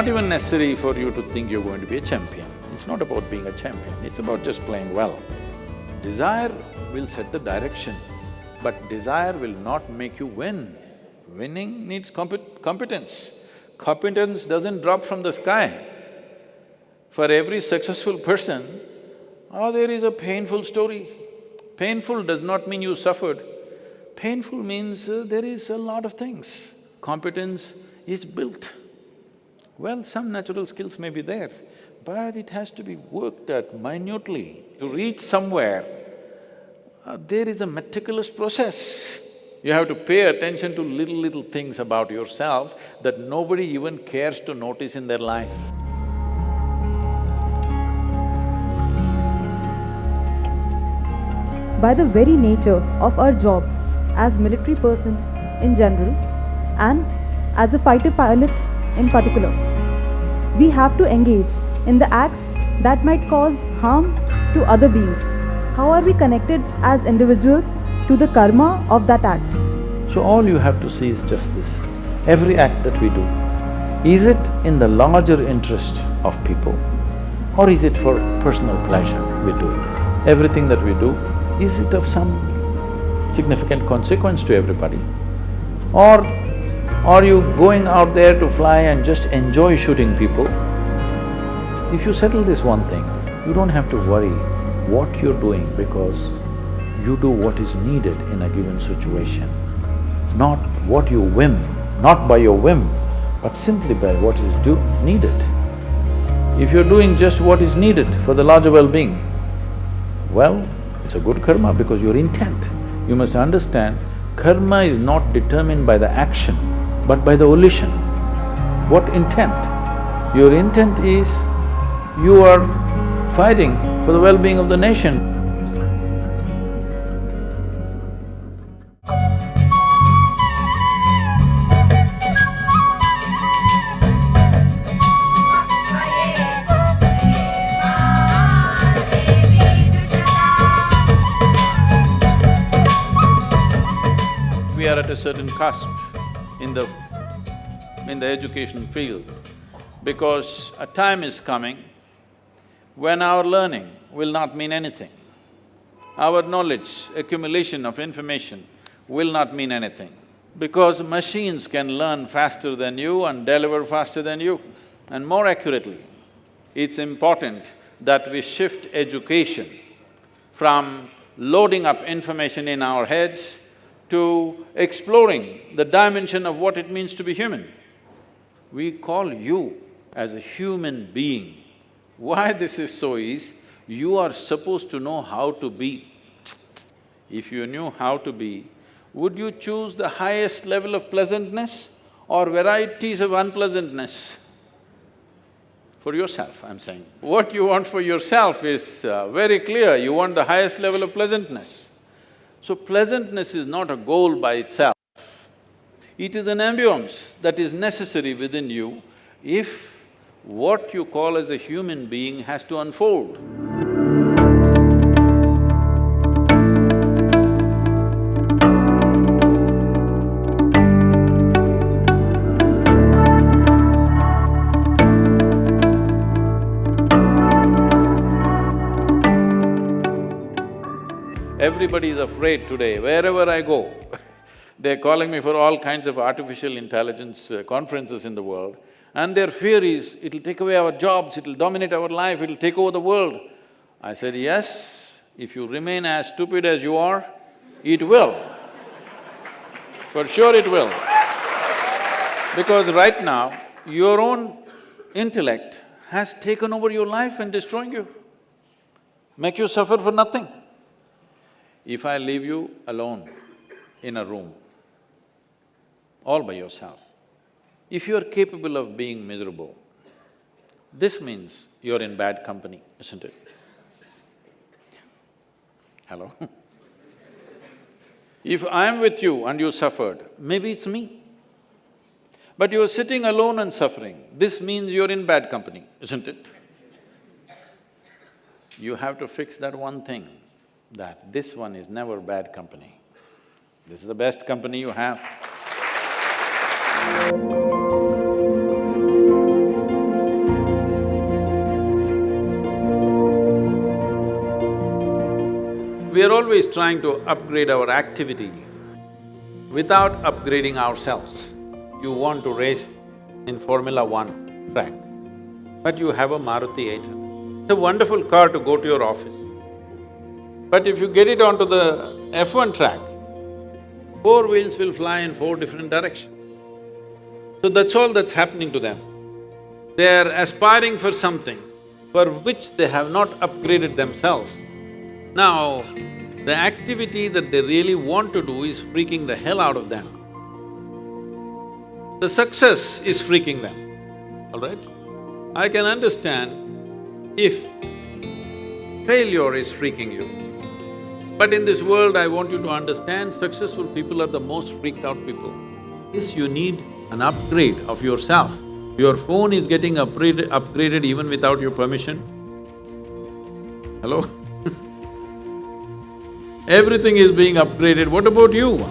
not even necessary for you to think you're going to be a champion. It's not about being a champion, it's about just playing well. Desire will set the direction, but desire will not make you win. Winning needs compet competence. Competence doesn't drop from the sky. For every successful person, oh, there is a painful story. Painful does not mean you suffered. Painful means uh, there is a lot of things. Competence is built. Well, some natural skills may be there, but it has to be worked at minutely. To reach somewhere, uh, there is a meticulous process. You have to pay attention to little, little things about yourself that nobody even cares to notice in their life. by the very nature of our job as military person in general and as a fighter pilot in particular. We have to engage in the acts that might cause harm to other beings. How are we connected as individuals to the karma of that act? So all you have to see is just this, every act that we do, is it in the larger interest of people or is it for personal pleasure we do it? Everything that we do is it of some significant consequence to everybody? Or are you going out there to fly and just enjoy shooting people? If you settle this one thing, you don't have to worry what you're doing because you do what is needed in a given situation, not what you whim, not by your whim, but simply by what is needed. If you're doing just what is needed for the larger well-being, well, it's a good karma because your intent. You must understand, karma is not determined by the action, but by the volition. What intent? Your intent is, you are fighting for the well-being of the nation. We are at a certain cusp in the… in the education field because a time is coming when our learning will not mean anything. Our knowledge, accumulation of information will not mean anything because machines can learn faster than you and deliver faster than you and more accurately. It's important that we shift education from loading up information in our heads to exploring the dimension of what it means to be human. We call you as a human being. Why this is so is, you are supposed to know how to be. If you knew how to be, would you choose the highest level of pleasantness or varieties of unpleasantness? For yourself, I'm saying. What you want for yourself is uh, very clear, you want the highest level of pleasantness. So pleasantness is not a goal by itself. It is an ambience that is necessary within you if what you call as a human being has to unfold. Everybody is afraid today, wherever I go they're calling me for all kinds of artificial intelligence uh, conferences in the world, and their fear is, it'll take away our jobs, it'll dominate our life, it'll take over the world. I said, yes, if you remain as stupid as you are, it will. For sure it will. Because right now, your own intellect has taken over your life and destroying you, make you suffer for nothing. If I leave you alone in a room, all by yourself, if you're capable of being miserable, this means you're in bad company, isn't it? Hello? if I'm with you and you suffered, maybe it's me. But you're sitting alone and suffering, this means you're in bad company, isn't it? You have to fix that one thing that this one is never bad company. This is the best company you have. We are always trying to upgrade our activity without upgrading ourselves. You want to race in Formula One track, but you have a Maruti 800. It's a wonderful car to go to your office. But if you get it onto the F1 track, four wheels will fly in four different directions. So that's all that's happening to them. They're aspiring for something for which they have not upgraded themselves. Now, the activity that they really want to do is freaking the hell out of them. The success is freaking them, all right? I can understand if failure is freaking you. But in this world, I want you to understand, successful people are the most freaked out people. Yes, you need an upgrade of yourself. Your phone is getting upgraded, upgraded even without your permission. Hello? Everything is being upgraded, what about you?